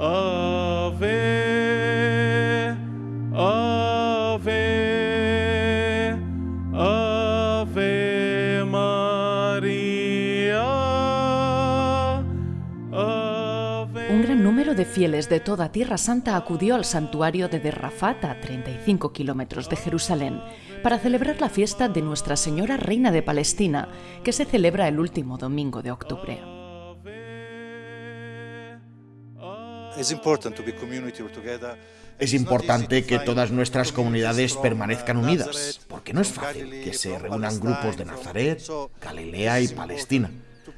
Ave, Ave, Ave María. Un gran número de fieles de toda Tierra Santa acudió al santuario de Derrafat, a 35 kilómetros de Jerusalén, para celebrar la fiesta de Nuestra Señora Reina de Palestina, que se celebra el último domingo de octubre. Es importante que todas nuestras comunidades permanezcan unidas, porque no es fácil que se reúnan grupos de Nazaret, Galilea y Palestina.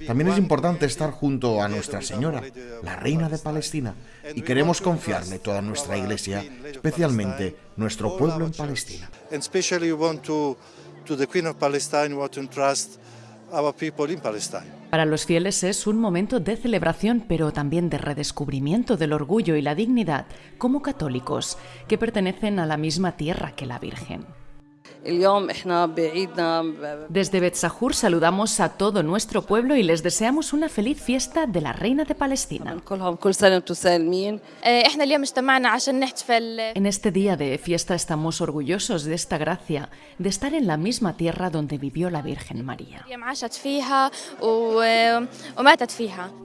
También es importante estar junto a Nuestra Señora, la Reina de Palestina, y queremos confiarle toda nuestra iglesia, especialmente nuestro pueblo en Palestina. Para los fieles es un momento de celebración, pero también de redescubrimiento del orgullo y la dignidad como católicos que pertenecen a la misma tierra que la Virgen. Desde Betzahur saludamos a todo nuestro pueblo y les deseamos una feliz fiesta de la Reina de Palestina. En este día de fiesta estamos orgullosos de esta gracia, de estar en la misma tierra donde vivió la Virgen María.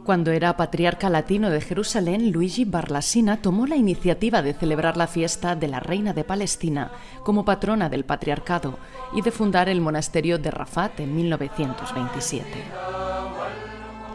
Cuando era patriarca latino de Jerusalén, Luigi Barlasina tomó la iniciativa de celebrar la fiesta de la Reina de Palestina como patrona del patriarcado y de fundar el monasterio de Rafat en 1927.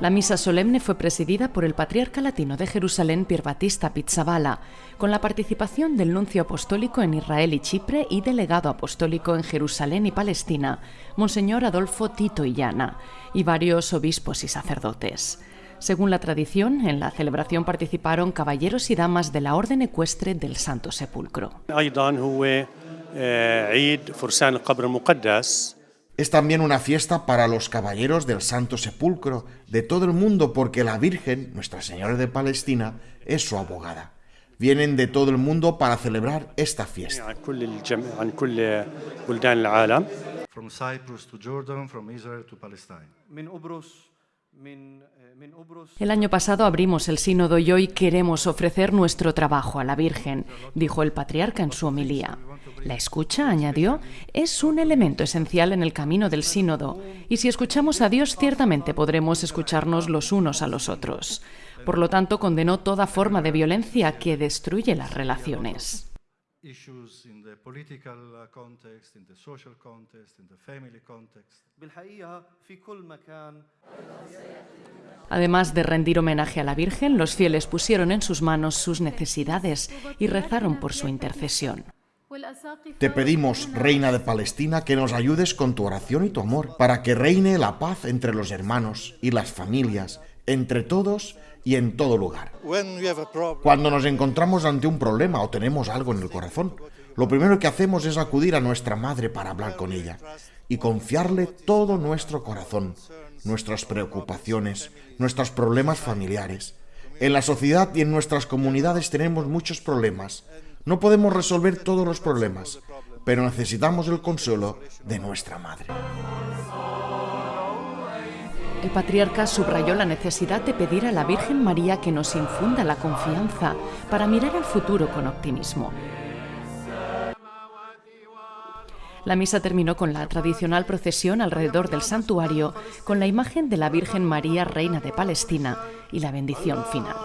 La misa solemne fue presidida por el patriarca latino de Jerusalén, Pier Battista Pizzaballa, con la participación del nuncio apostólico en Israel y Chipre y delegado apostólico en Jerusalén y Palestina, Monseñor Adolfo Tito Illana, y varios obispos y sacerdotes. Según la tradición, en la celebración participaron caballeros y damas de la Orden Ecuestre del Santo Sepulcro. Es también una fiesta para los caballeros del Santo Sepulcro de todo el mundo porque la Virgen, Nuestra Señora de Palestina, es su abogada. Vienen de todo el mundo para celebrar esta fiesta. From Cyprus to Jordan, from Israel to Palestine. El año pasado abrimos el sínodo y hoy queremos ofrecer nuestro trabajo a la Virgen, dijo el patriarca en su homilía. La escucha, añadió, es un elemento esencial en el camino del sínodo, y si escuchamos a Dios ciertamente podremos escucharnos los unos a los otros. Por lo tanto, condenó toda forma de violencia que destruye las relaciones. Issues in the political context, in the social context, in the family context. Además de rendir homenaje a la Virgen, los fieles pusieron en sus manos sus necesidades y rezaron por su intercesión. Te pedimos, Reina de Palestina, que nos ayudes con tu oración y tu amor, para que reine la paz entre los hermanos y las familias, entre todos y en todo lugar. Cuando nos encontramos ante un problema o tenemos algo en el corazón, lo primero que hacemos es acudir a nuestra madre para hablar con ella y confiarle todo nuestro corazón, nuestras preocupaciones, nuestros problemas familiares. En la sociedad y en nuestras comunidades tenemos muchos problemas. No podemos resolver todos los problemas, pero necesitamos el consuelo de nuestra madre. El patriarca subrayó la necesidad de pedir a la Virgen María que nos infunda la confianza para mirar al futuro con optimismo. La misa terminó con la tradicional procesión alrededor del santuario con la imagen de la Virgen María, Reina de Palestina, y la bendición final.